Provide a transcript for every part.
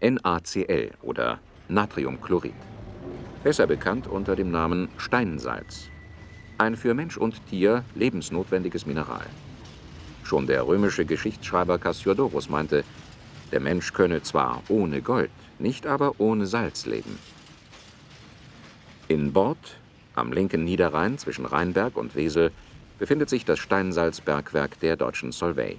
NaCl oder Natriumchlorid. Besser bekannt unter dem Namen Steinsalz. Ein für Mensch und Tier lebensnotwendiges Mineral. Schon der römische Geschichtsschreiber Cassiodorus meinte, der Mensch könne zwar ohne Gold, nicht aber ohne Salz leben. In Bord, am linken Niederrhein zwischen Rheinberg und Wesel, befindet sich das Steinsalzbergwerk der deutschen Solvay.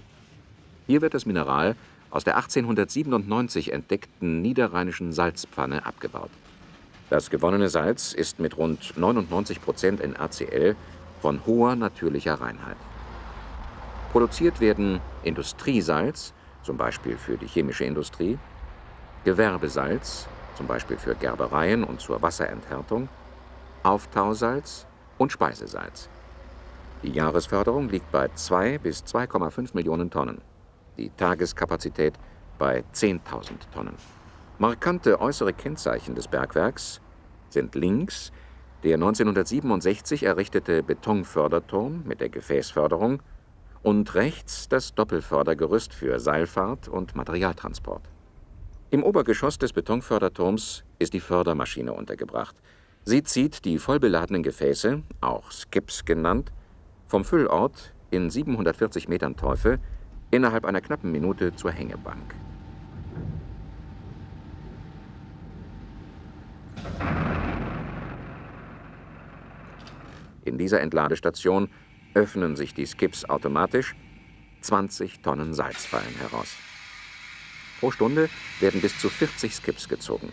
Hier wird das Mineral aus der 1897 entdeckten niederrheinischen Salzpfanne abgebaut. Das gewonnene Salz ist mit rund 99 Prozent NaCl von hoher natürlicher Reinheit. Produziert werden Industriesalz, zum Beispiel für die chemische Industrie, Gewerbesalz, zum Beispiel für Gerbereien und zur Wasserenthärtung, Auftausalz und Speisesalz. Die Jahresförderung liegt bei 2 bis 2,5 Millionen Tonnen die Tageskapazität bei 10.000 Tonnen. Markante äußere Kennzeichen des Bergwerks sind links der 1967 errichtete Betonförderturm mit der Gefäßförderung und rechts das Doppelfördergerüst für Seilfahrt und Materialtransport. Im Obergeschoss des Betonförderturms ist die Fördermaschine untergebracht. Sie zieht die vollbeladenen Gefäße, auch Skips genannt, vom Füllort in 740 Metern Teufel innerhalb einer knappen Minute zur Hängebank. In dieser Entladestation öffnen sich die Skips automatisch, 20 Tonnen Salz fallen heraus. Pro Stunde werden bis zu 40 Skips gezogen.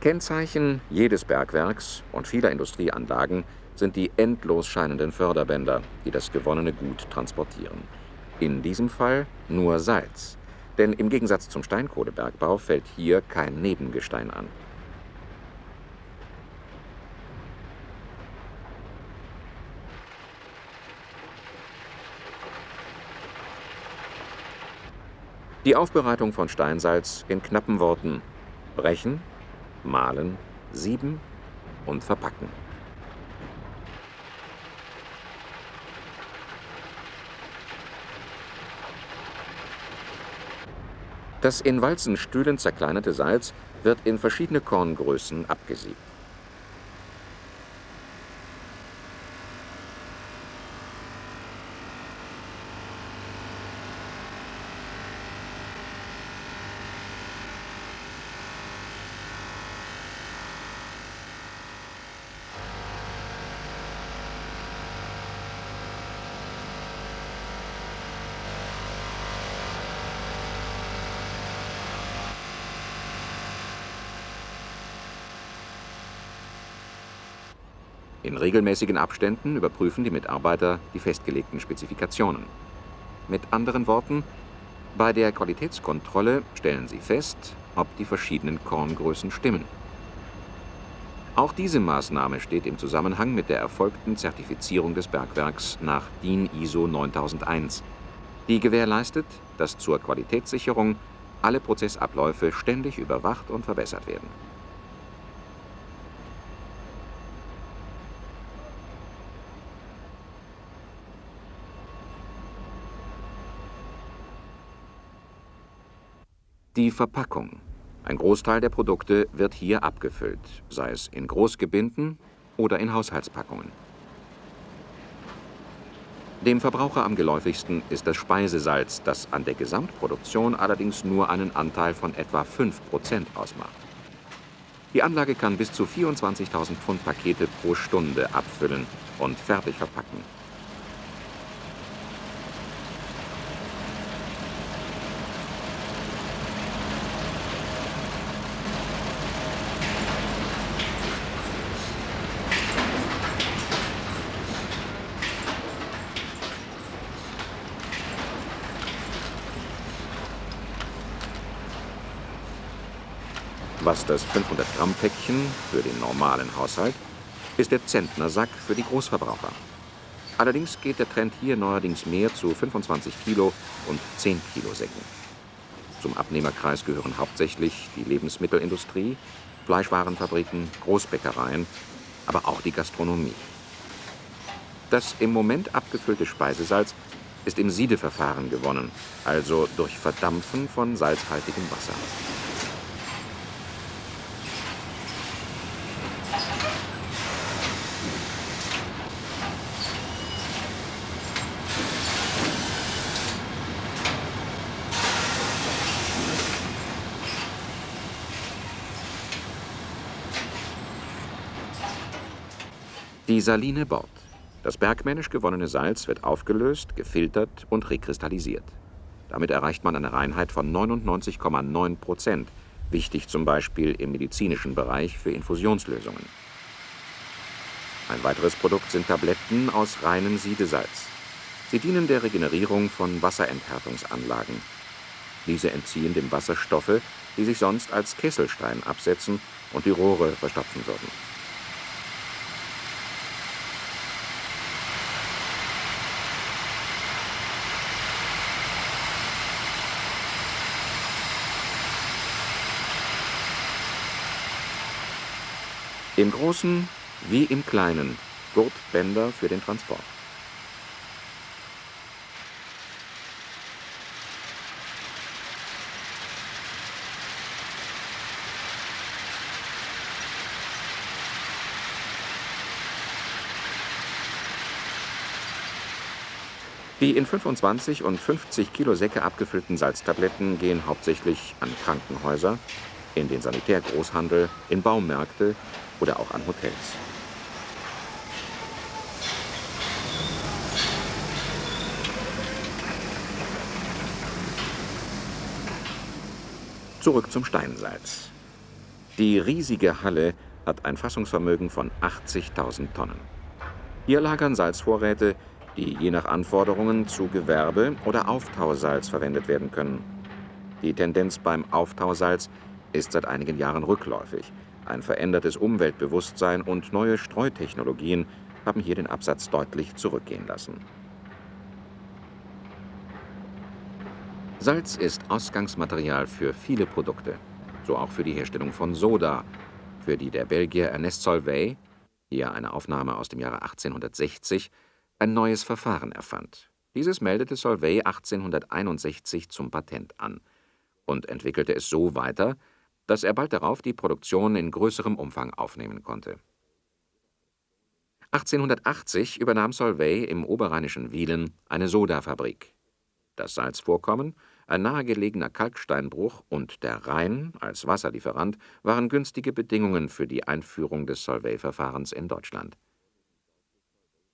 Kennzeichen jedes Bergwerks und vieler Industrieanlagen sind die endlos scheinenden Förderbänder, die das gewonnene Gut transportieren. In diesem Fall nur Salz, denn im Gegensatz zum Steinkohlebergbau fällt hier kein Nebengestein an. Die Aufbereitung von Steinsalz in knappen Worten brechen, mahlen, sieben und verpacken. Das in Walzenstühlen zerkleinerte Salz wird in verschiedene Korngrößen abgesiebt. In regelmäßigen Abständen überprüfen die Mitarbeiter die festgelegten Spezifikationen. Mit anderen Worten, bei der Qualitätskontrolle stellen sie fest, ob die verschiedenen Korngrößen stimmen. Auch diese Maßnahme steht im Zusammenhang mit der erfolgten Zertifizierung des Bergwerks nach DIN ISO 9001, die gewährleistet, dass zur Qualitätssicherung alle Prozessabläufe ständig überwacht und verbessert werden. Die Verpackung. Ein Großteil der Produkte wird hier abgefüllt, sei es in Großgebinden oder in Haushaltspackungen. Dem Verbraucher am geläufigsten ist das Speisesalz, das an der Gesamtproduktion allerdings nur einen Anteil von etwa 5% ausmacht. Die Anlage kann bis zu 24.000 Pfund Pakete pro Stunde abfüllen und fertig verpacken. Was das 500-Gramm-Päckchen für den normalen Haushalt ist der Zentnersack für die Großverbraucher. Allerdings geht der Trend hier neuerdings mehr zu 25 Kilo und 10 Kilo Säcken. Zum Abnehmerkreis gehören hauptsächlich die Lebensmittelindustrie, Fleischwarenfabriken, Großbäckereien, aber auch die Gastronomie. Das im Moment abgefüllte Speisesalz ist im Siedeverfahren gewonnen, also durch Verdampfen von salzhaltigem Wasser. Die Saline Bord. Das bergmännisch gewonnene Salz wird aufgelöst, gefiltert und rekristallisiert. Damit erreicht man eine Reinheit von 99,9 Prozent, wichtig zum Beispiel im medizinischen Bereich für Infusionslösungen. Ein weiteres Produkt sind Tabletten aus reinem Siedesalz. Sie dienen der Regenerierung von Wasserenthärtungsanlagen. Diese entziehen dem Wasser Stoffe, die sich sonst als Kesselstein absetzen und die Rohre verstopfen würden. Im Großen wie im Kleinen Gurtbänder für den Transport. Die in 25 und 50 Kilo Säcke abgefüllten Salztabletten gehen hauptsächlich an Krankenhäuser, in den Sanitärgroßhandel, in Baumärkte oder auch an Hotels. Zurück zum Steinsalz. Die riesige Halle hat ein Fassungsvermögen von 80.000 Tonnen. Hier lagern Salzvorräte, die je nach Anforderungen zu Gewerbe- oder Auftausalz verwendet werden können. Die Tendenz beim Auftausalz ist seit einigen Jahren rückläufig. Ein verändertes Umweltbewusstsein und neue Streutechnologien haben hier den Absatz deutlich zurückgehen lassen. Salz ist Ausgangsmaterial für viele Produkte, so auch für die Herstellung von Soda, für die der Belgier Ernest Solvay, hier eine Aufnahme aus dem Jahre 1860, ein neues Verfahren erfand. Dieses meldete Solvay 1861 zum Patent an und entwickelte es so weiter, dass er bald darauf die Produktion in größerem Umfang aufnehmen konnte. 1880 übernahm Solvay im oberrheinischen Wielen eine Sodafabrik. Das Salzvorkommen, ein nahegelegener Kalksteinbruch und der Rhein als Wasserlieferant waren günstige Bedingungen für die Einführung des Solvay-Verfahrens in Deutschland.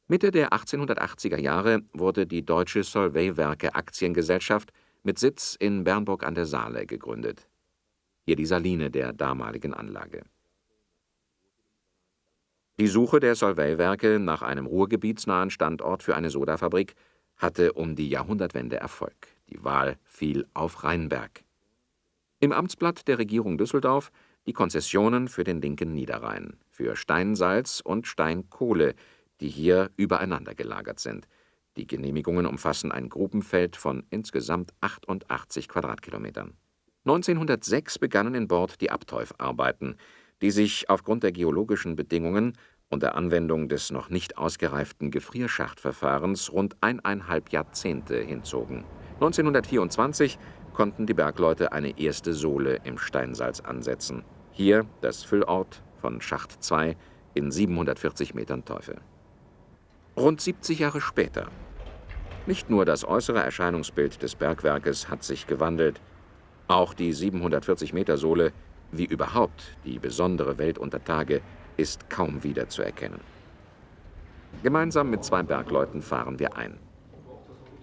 Mitte der 1880er Jahre wurde die Deutsche Solvay-Werke Aktiengesellschaft mit Sitz in Bernburg an der Saale gegründet hier die Saline der damaligen Anlage. Die Suche der Solvay-Werke nach einem ruhrgebietsnahen Standort für eine Sodafabrik hatte um die Jahrhundertwende Erfolg. Die Wahl fiel auf Rheinberg. Im Amtsblatt der Regierung Düsseldorf die Konzessionen für den linken Niederrhein, für Steinsalz und Steinkohle, die hier übereinander gelagert sind. Die Genehmigungen umfassen ein Grubenfeld von insgesamt 88 Quadratkilometern. 1906 begannen in Bord die Abteufarbeiten, die sich aufgrund der geologischen Bedingungen und der Anwendung des noch nicht ausgereiften Gefrierschachtverfahrens rund eineinhalb Jahrzehnte hinzogen. 1924 konnten die Bergleute eine erste Sohle im Steinsalz ansetzen. Hier das Füllort von Schacht 2 in 740 Metern Teufel. Rund 70 Jahre später. Nicht nur das äußere Erscheinungsbild des Bergwerkes hat sich gewandelt, auch die 740-Meter-Sohle, wie überhaupt die besondere Welt unter Tage, ist kaum wiederzuerkennen. Gemeinsam mit zwei Bergleuten fahren wir ein.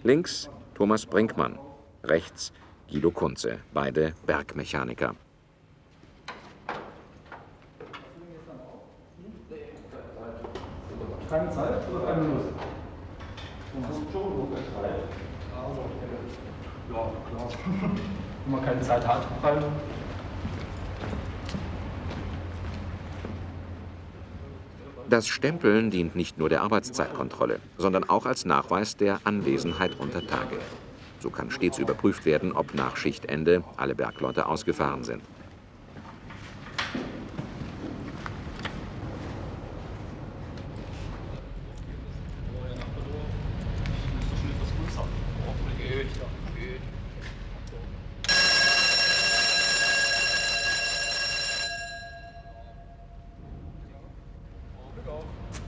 Links Thomas Brinkmann, rechts Guido Kunze, beide Bergmechaniker. Keine Zeit oder eine Minute? Ja, klar. wenn man keine Zeit hat. Weil Das Stempeln dient nicht nur der Arbeitszeitkontrolle, sondern auch als Nachweis der Anwesenheit unter Tage. So kann stets überprüft werden, ob nach Schichtende alle Bergleute ausgefahren sind.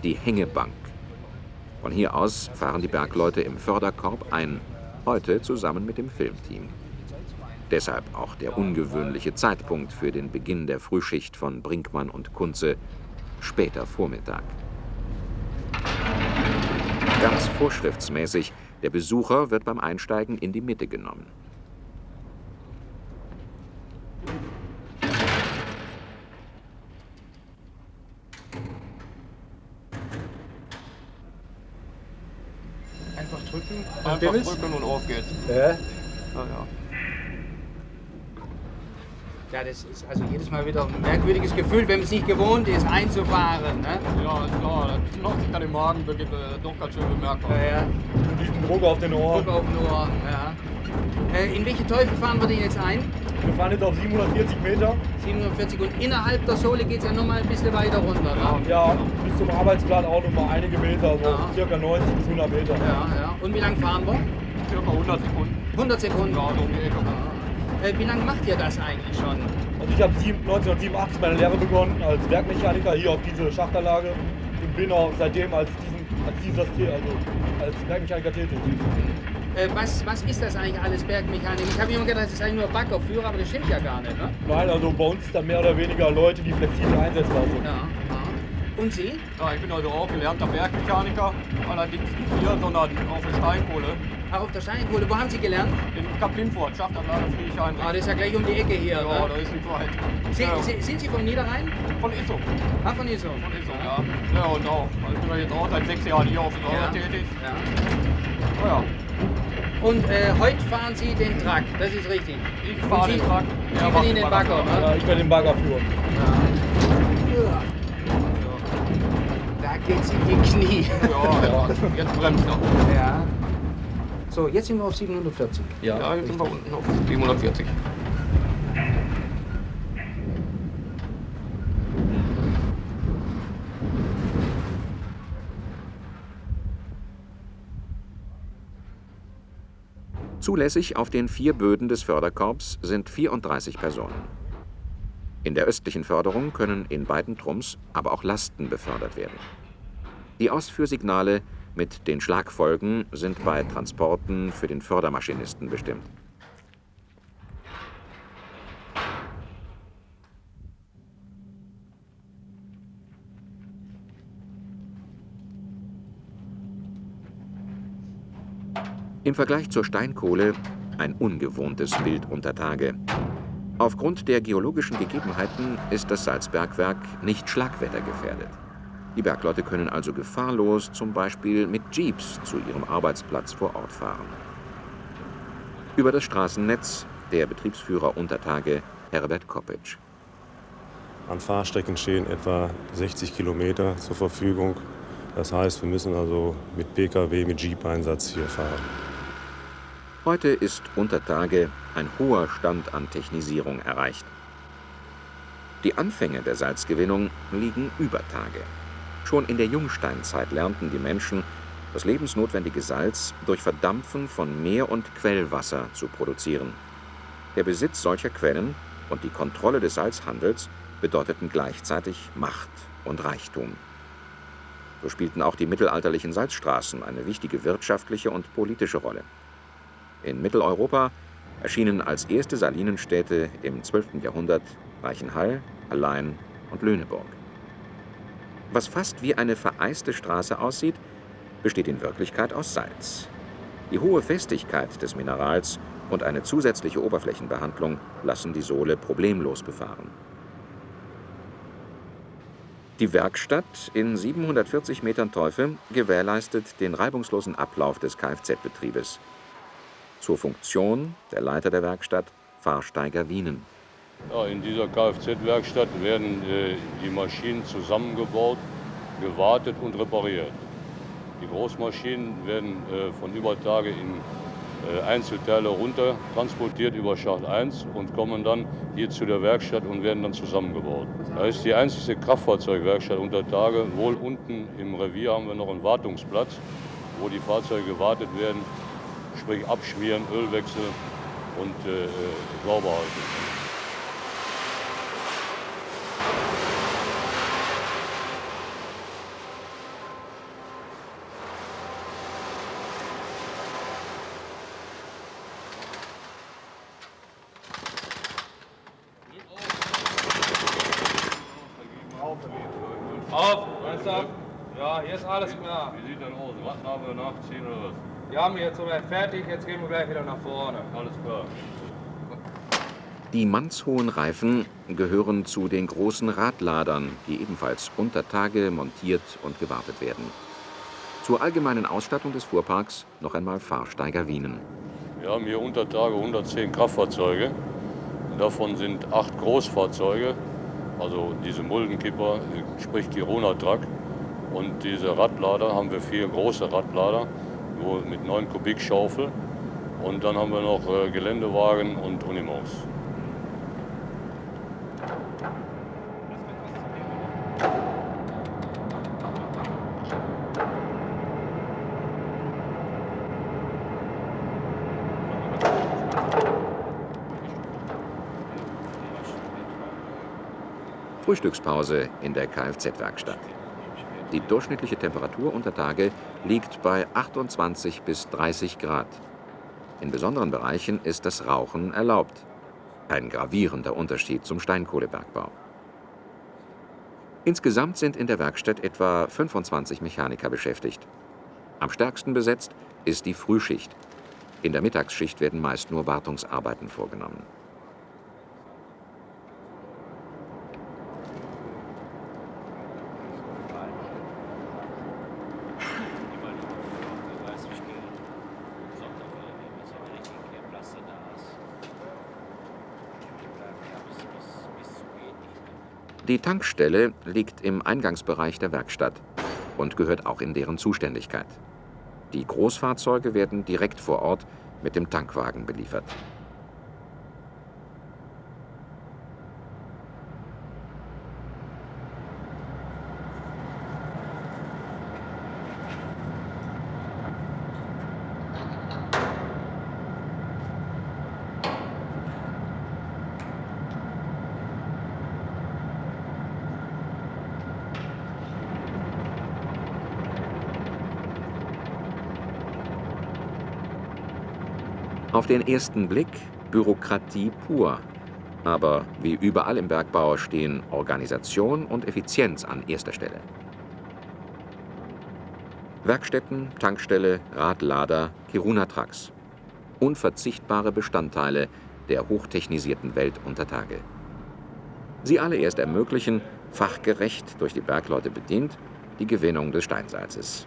Die Hängebank. Von hier aus fahren die Bergleute im Förderkorb ein, heute zusammen mit dem Filmteam. Deshalb auch der ungewöhnliche Zeitpunkt für den Beginn der Frühschicht von Brinkmann und Kunze, später Vormittag. Ganz vorschriftsmäßig, der Besucher wird beim Einsteigen in die Mitte genommen. Drücken. Einfach drücken und auf geht's. Ja. Ja, ja. Ja, das ist also jedes Mal wieder ein merkwürdiges Gefühl, wenn man es nicht gewohnt ist, einzufahren. Ne? Ja, ist klar. Das macht sich dann im Magen wirklich, äh, doch ganz schön bemerkbar. Ja, ja. Diesen Druck auf den Ohren. Druck auf den Ohren. Ja. Äh, in welche Teufel fahren wir denn jetzt ein? Wir fahren jetzt auf 740 Meter. 740 und innerhalb der Sohle geht es ja nochmal ein bisschen weiter runter. Ne? Ja, bis zum Arbeitsplan auch noch mal einige Meter, so Ja. circa 90 bis 100 Meter. Ja, ja. Und wie lange fahren wir? Circa 100 Sekunden. 100 Sekunden. Ja, so um die Ecke. Äh, wie lange macht ihr das eigentlich schon? Also ich habe 1987 meine Lehre begonnen als Werkmechaniker hier auf diese Schachtanlage und bin auch seitdem als, diesen, als dieser also als Werkmechaniker tätig. Äh, was, was ist das eigentlich alles, Bergmechanik? Ich habe immer gedacht, das ist eigentlich nur Baggerführer, aber das stimmt ja gar nicht. Ne? Nein, also bei uns dann mehr oder weniger Leute, die flexibel einsetzbar sind. Ja, ja. Und Sie? Ja, ich bin also auch gelernter Bergmechaniker, allerdings nicht hier, sondern auf der Steinkohle. Auch auf der Steinkohle. Wo haben Sie gelernt? In Kaplinfurt, Schachtanlage Friedrichshain. Ah, das ist ja gleich um die Ecke hier. Ja, da ne? ist nicht weit. Sie, ja, Sie, sind Sie vom Niederrhein? von Isso. Ah, von Iso. Von Isso, ja. Ja, und auch. Also ich bin ja jetzt auch seit sechs Jahren hier auf der Ja. Tätig. Ja. Ja, Und äh, heute fahren Sie den Truck, das ist richtig. ich fahre den Truck. Sie macht bedienen den Bagger, ne? Ja, ich werde den Bagger führen. Ja. Da geht's in die Knie. Ja, ja, jetzt bremst er. Ja. So, jetzt sind wir auf 740. Ja, jetzt sind wir unten auf 740. Zulässig auf den vier Böden des Förderkorbs sind 34 Personen. In der östlichen Förderung können in beiden Trums aber auch Lasten befördert werden. Die Ausführsignale mit den Schlagfolgen sind bei Transporten für den Fördermaschinisten bestimmt. Im Vergleich zur Steinkohle ein ungewohntes Bild unter Tage. Aufgrund der geologischen Gegebenheiten ist das Salzbergwerk nicht schlagwettergefährdet. Die Bergleute können also gefahrlos zum Beispiel mit Jeeps zu ihrem Arbeitsplatz vor Ort fahren. Über das Straßennetz der Betriebsführer unter Tage Herbert Koppitsch. An Fahrstrecken stehen etwa 60 Kilometer zur Verfügung. Das heißt, wir müssen also mit Pkw, mit Jeep-Einsatz hier fahren. Heute ist unter Tage ein hoher Stand an Technisierung erreicht. Die Anfänge der Salzgewinnung liegen über Tage. Schon in der Jungsteinzeit lernten die Menschen, das lebensnotwendige Salz durch Verdampfen von Meer- und Quellwasser zu produzieren. Der Besitz solcher Quellen und die Kontrolle des Salzhandels bedeuteten gleichzeitig Macht und Reichtum. So spielten auch die mittelalterlichen Salzstraßen eine wichtige wirtschaftliche und politische Rolle. In Mitteleuropa erschienen als erste Salinenstädte im 12. Jahrhundert Reichenhall, Hallein und Lüneburg. Was fast wie eine vereiste Straße aussieht, besteht in Wirklichkeit aus Salz. Die hohe Festigkeit des Minerals und eine zusätzliche Oberflächenbehandlung lassen die Sohle problemlos befahren. Die Werkstatt in 740 Metern Teufel gewährleistet den reibungslosen Ablauf des Kfz-Betriebes. Zur Funktion der Leiter der Werkstatt Fahrsteiger Wienen. Ja, in dieser Kfz-Werkstatt werden äh, die Maschinen zusammengebaut, gewartet und repariert. Die Großmaschinen werden äh, von über Tage in äh, Einzelteile runter transportiert über Schacht 1 und kommen dann hier zu der Werkstatt und werden dann zusammengebaut. Da ist die einzige Kraftfahrzeugwerkstatt unter Tage. Wohl unten im Revier haben wir noch einen Wartungsplatz, wo die Fahrzeuge gewartet werden, sprich abschmieren, Öl wechseln und äh, äh sauber halten. Auf, Meister. Ja, hier ist alles klar. Wie sieht denn aus? Was haben wir nach 10 oder wir haben jetzt soweit fertig, jetzt gehen wir gleich wieder nach vorne. Alles klar. Die mannshohen Reifen gehören zu den großen Radladern, die ebenfalls unter Tage montiert und gewartet werden. Zur allgemeinen Ausstattung des Fuhrparks noch einmal Fahrsteiger Wienen. Wir haben hier unter Tage 110 Kraftfahrzeuge. Davon sind acht Großfahrzeuge, also diese Muldenkipper, sprich Girona Truck. Und diese Radlader haben wir vier große Radlader wo mit 9 Kubik Schaufel. Und dann haben wir noch äh, Geländewagen und Unimos. Frühstückspause in der Kfz-Werkstatt. Die durchschnittliche Temperatur unter Tage liegt bei 28 bis 30 Grad. In besonderen Bereichen ist das Rauchen erlaubt. Ein gravierender Unterschied zum Steinkohlebergbau. Insgesamt sind in der Werkstatt etwa 25 Mechaniker beschäftigt. Am stärksten besetzt ist die Frühschicht. In der Mittagsschicht werden meist nur Wartungsarbeiten vorgenommen. Die Tankstelle liegt im Eingangsbereich der Werkstatt und gehört auch in deren Zuständigkeit. Die Großfahrzeuge werden direkt vor Ort mit dem Tankwagen beliefert. Auf den ersten Blick Bürokratie pur. Aber wie überall im Bergbau stehen Organisation und Effizienz an erster Stelle. Werkstätten, Tankstelle, Radlader, Kiruna-Trucks. Unverzichtbare Bestandteile der hochtechnisierten Welt unter Tage. Sie alle erst ermöglichen, fachgerecht durch die Bergleute bedient, die Gewinnung des Steinsalzes.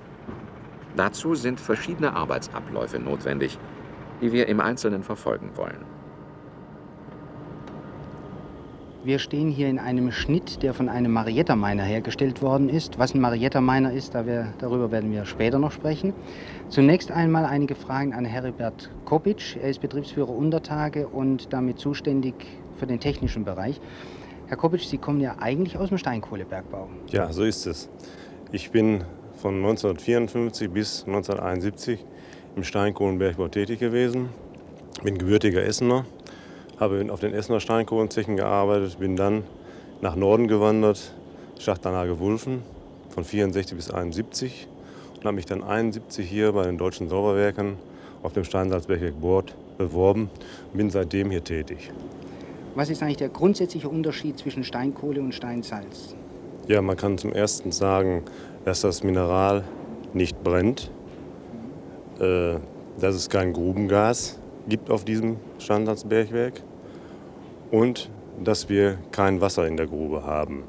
Dazu sind verschiedene Arbeitsabläufe notwendig, die wir im Einzelnen verfolgen wollen. Wir stehen hier in einem Schnitt, der von einem Marietta-Miner hergestellt worden ist. Was ein Marietta-Miner ist, darüber werden wir später noch sprechen. Zunächst einmal einige Fragen an Heribert Kopic. Er ist Betriebsführer Untertage und damit zuständig für den technischen Bereich. Herr Kopic, Sie kommen ja eigentlich aus dem Steinkohlebergbau. Ja, so ist es. Ich bin von 1954 bis 1971 im Steinkohlenbergbau tätig gewesen, bin gebürtiger Essener, habe auf den Essener Steinkohlenzechen gearbeitet, bin dann nach Norden gewandert, Schachtanlage Wulfen von 64 bis 71 und habe mich dann 71 hier bei den deutschen Sauberwerken auf dem Steinsalzbergwerk Bord beworben und bin seitdem hier tätig. Was ist eigentlich der grundsätzliche Unterschied zwischen Steinkohle und Steinsalz? Ja, man kann zum Ersten sagen, dass das Mineral nicht brennt, äh, dass es kein Grubengas gibt auf diesem Standardsbergwerk und dass wir kein Wasser in der Grube haben.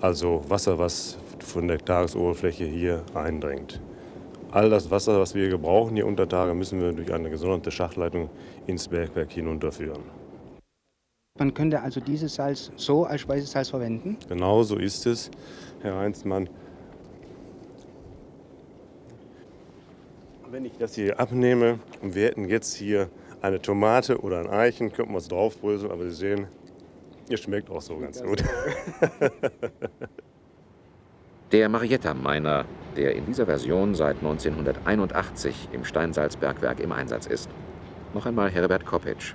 Also Wasser, was von der Tagesoberfläche hier eindringt. All das Wasser, was wir gebrauchen hier unter Tage, müssen wir durch eine gesonderte Schachleitung ins Bergwerk hinunterführen. Man könnte also dieses Salz so als Speisesalz verwenden? Genau so ist es, Herr Heinzmann. Wenn ich das hier abnehme und wir hätten jetzt hier eine Tomate oder ein Eichen, könnten wir es draufbröseln, aber Sie sehen, ihr schmeckt auch so ganz gut. Der Marietta-Miner, der in dieser Version seit 1981 im Steinsalzbergwerk im Einsatz ist. Noch einmal Herbert Kopic.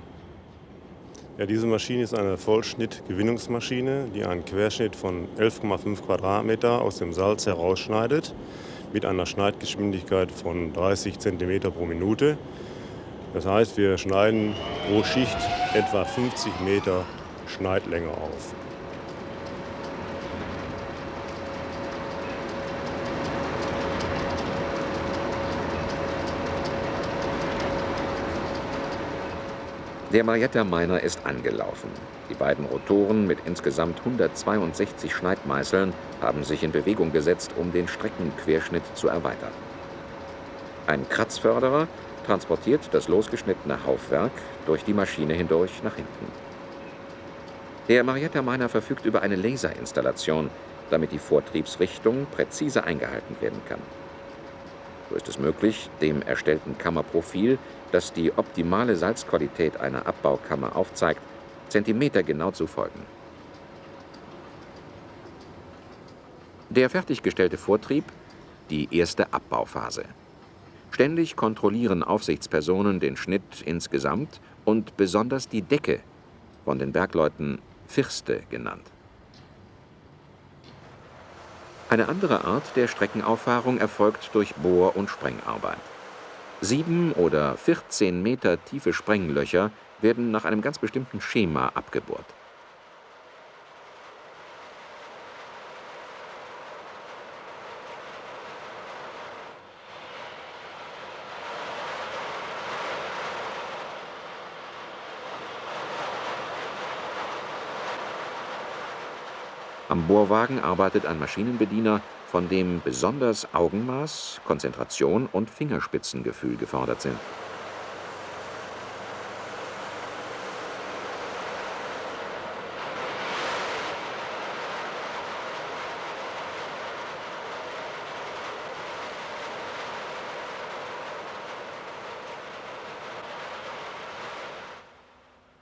Ja, diese Maschine ist eine Vollschnittgewinnungsmaschine, die einen Querschnitt von 11,5 Quadratmeter aus dem Salz herausschneidet mit einer Schneidgeschwindigkeit von 30 cm pro Minute. Das heißt, wir schneiden pro Schicht etwa 50 Meter Schneidlänge auf. Der Marietta Miner ist angelaufen. Die beiden Rotoren mit insgesamt 162 Schneidmeißeln haben sich in Bewegung gesetzt, um den Streckenquerschnitt zu erweitern. Ein Kratzförderer transportiert das losgeschnittene Haufwerk durch die Maschine hindurch nach hinten. Der Marietta Miner verfügt über eine Laserinstallation, damit die Vortriebsrichtung präzise eingehalten werden kann. So ist es möglich, dem erstellten Kammerprofil, das die optimale Salzqualität einer Abbaukammer aufzeigt, zentimetergenau zu folgen. Der fertiggestellte Vortrieb, die erste Abbauphase. Ständig kontrollieren Aufsichtspersonen den Schnitt insgesamt und besonders die Decke, von den Bergleuten Firste genannt. Eine andere Art der Streckenauffahrung erfolgt durch Bohr- und Sprengarbeit. Sieben oder 14 Meter tiefe Sprenglöcher werden nach einem ganz bestimmten Schema abgebohrt. Am Bohrwagen arbeitet ein Maschinenbediener, von dem besonders Augenmaß, Konzentration und Fingerspitzengefühl gefordert sind.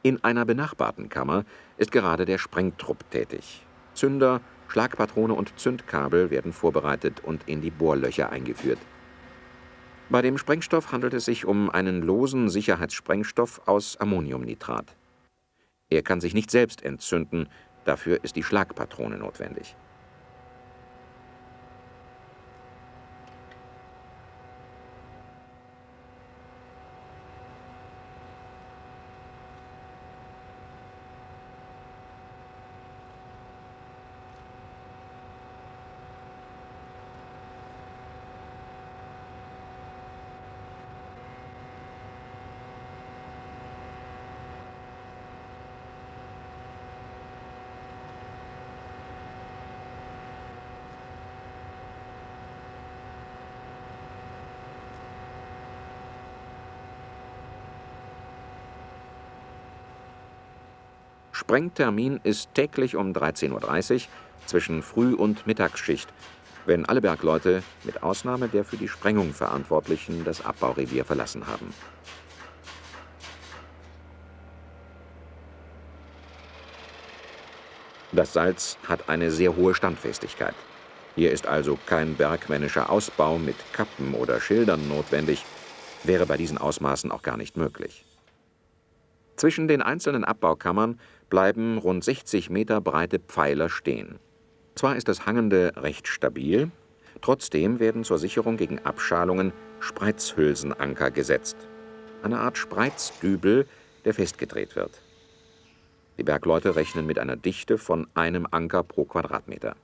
In einer benachbarten Kammer ist gerade der Sprengtrupp tätig. Zünder, Schlagpatrone und Zündkabel werden vorbereitet und in die Bohrlöcher eingeführt. Bei dem Sprengstoff handelt es sich um einen losen Sicherheitssprengstoff aus Ammoniumnitrat. Er kann sich nicht selbst entzünden, dafür ist die Schlagpatrone notwendig. Sprengtermin ist täglich um 13.30 Uhr zwischen Früh- und Mittagsschicht, wenn alle Bergleute mit Ausnahme der für die Sprengung Verantwortlichen das Abbaurevier verlassen haben. Das Salz hat eine sehr hohe Standfestigkeit. Hier ist also kein bergmännischer Ausbau mit Kappen oder Schildern notwendig, wäre bei diesen Ausmaßen auch gar nicht möglich. Zwischen den einzelnen Abbaukammern bleiben rund 60 Meter breite Pfeiler stehen. Zwar ist das Hangende recht stabil, trotzdem werden zur Sicherung gegen Abschalungen Spreizhülsenanker gesetzt. Eine Art Spreizdübel, der festgedreht wird. Die Bergleute rechnen mit einer Dichte von einem Anker pro Quadratmeter.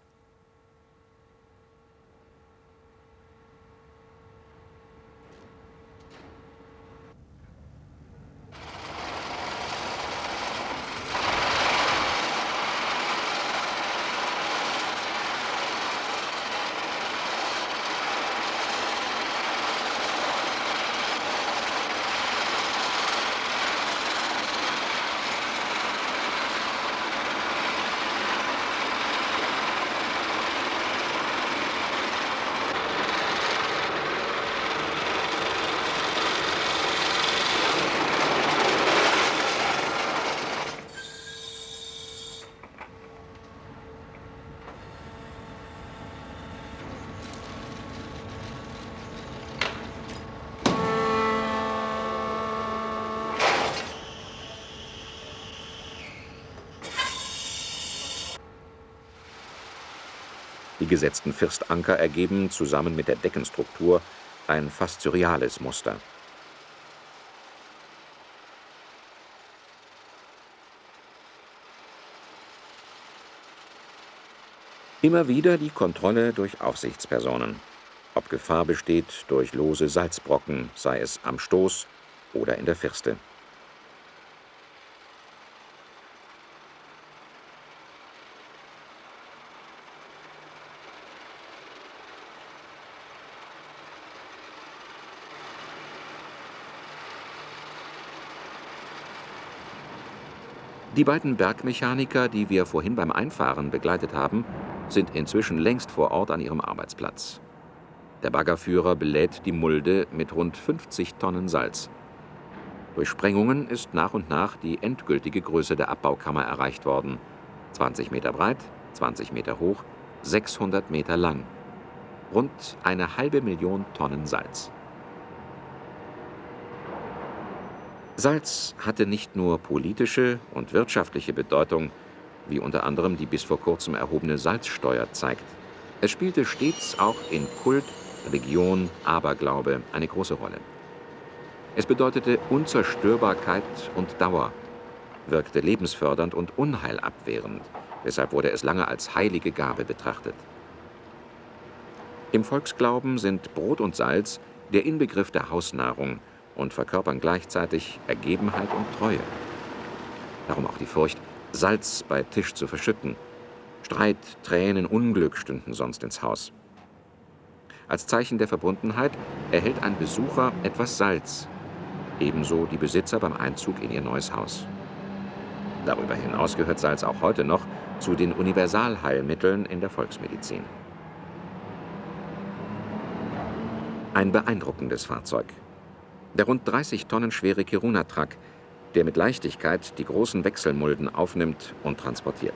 Die gesetzten Firstanker ergeben zusammen mit der Deckenstruktur ein fast surreales Muster. Immer wieder die Kontrolle durch Aufsichtspersonen. Ob Gefahr besteht durch lose Salzbrocken, sei es am Stoß oder in der Firste. Beiden Bergmechaniker, die wir vorhin beim Einfahren begleitet haben, sind inzwischen längst vor Ort an ihrem Arbeitsplatz. Der Baggerführer belädt die Mulde mit rund 50 Tonnen Salz. Durch Sprengungen ist nach und nach die endgültige Größe der Abbaukammer erreicht worden. 20 Meter breit, 20 Meter hoch, 600 Meter lang. Rund eine halbe Million Tonnen Salz. Salz hatte nicht nur politische und wirtschaftliche Bedeutung, wie unter anderem die bis vor kurzem erhobene Salzsteuer zeigt. Es spielte stets auch in Kult, Religion, Aberglaube eine große Rolle. Es bedeutete Unzerstörbarkeit und Dauer, wirkte lebensfördernd und unheilabwehrend, deshalb wurde es lange als heilige Gabe betrachtet. Im Volksglauben sind Brot und Salz der Inbegriff der Hausnahrung und verkörpern gleichzeitig Ergebenheit und Treue. Darum auch die Furcht, Salz bei Tisch zu verschütten. Streit, Tränen, Unglück stünden sonst ins Haus. Als Zeichen der Verbundenheit erhält ein Besucher etwas Salz, ebenso die Besitzer beim Einzug in ihr neues Haus. Darüber hinaus gehört Salz auch heute noch zu den Universalheilmitteln in der Volksmedizin. Ein beeindruckendes Fahrzeug. Der rund 30 Tonnen schwere Kiruna-Truck, der mit Leichtigkeit die großen Wechselmulden aufnimmt und transportiert.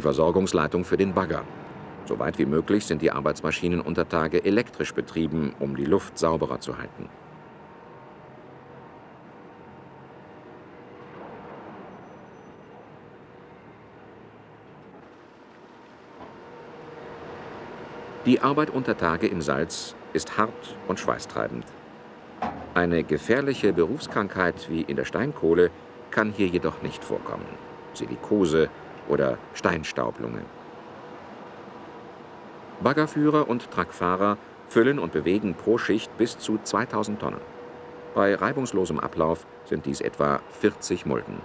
Die Versorgungsleitung für den Bagger. Soweit wie möglich sind die Arbeitsmaschinen unter Tage elektrisch betrieben, um die Luft sauberer zu halten. Die Arbeit unter Tage im Salz ist hart und schweißtreibend. Eine gefährliche Berufskrankheit wie in der Steinkohle kann hier jedoch nicht vorkommen. Silikose, oder Steinstaublunge. Baggerführer und Truckfahrer füllen und bewegen pro Schicht bis zu 2000 Tonnen. Bei reibungslosem Ablauf sind dies etwa 40 Mulden.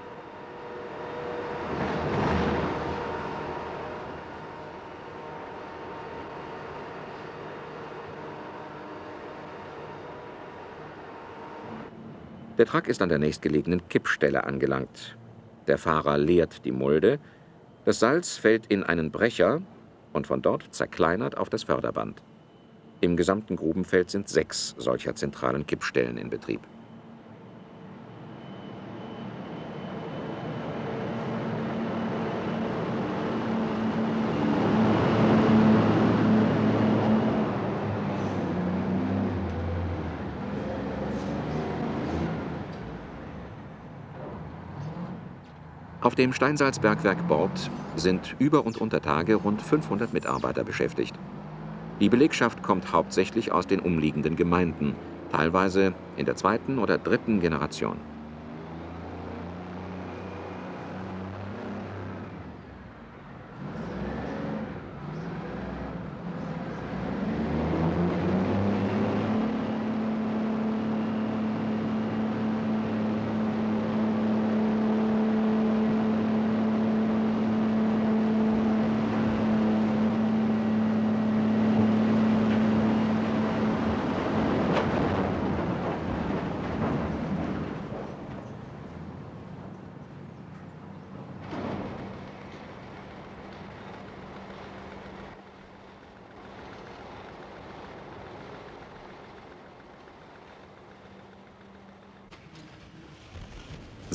Der Truck ist an der nächstgelegenen Kippstelle angelangt. Der Fahrer leert die Mulde, das Salz fällt in einen Brecher und von dort zerkleinert auf das Förderband. Im gesamten Grubenfeld sind sechs solcher zentralen Kippstellen in Betrieb. Auf dem Steinsalzbergwerk Bord sind über und unter Tage rund 500 Mitarbeiter beschäftigt. Die Belegschaft kommt hauptsächlich aus den umliegenden Gemeinden, teilweise in der zweiten oder dritten Generation.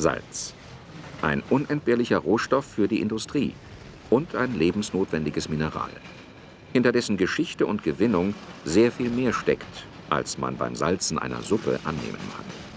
Salz. Ein unentbehrlicher Rohstoff für die Industrie und ein lebensnotwendiges Mineral, hinter dessen Geschichte und Gewinnung sehr viel mehr steckt, als man beim Salzen einer Suppe annehmen mag.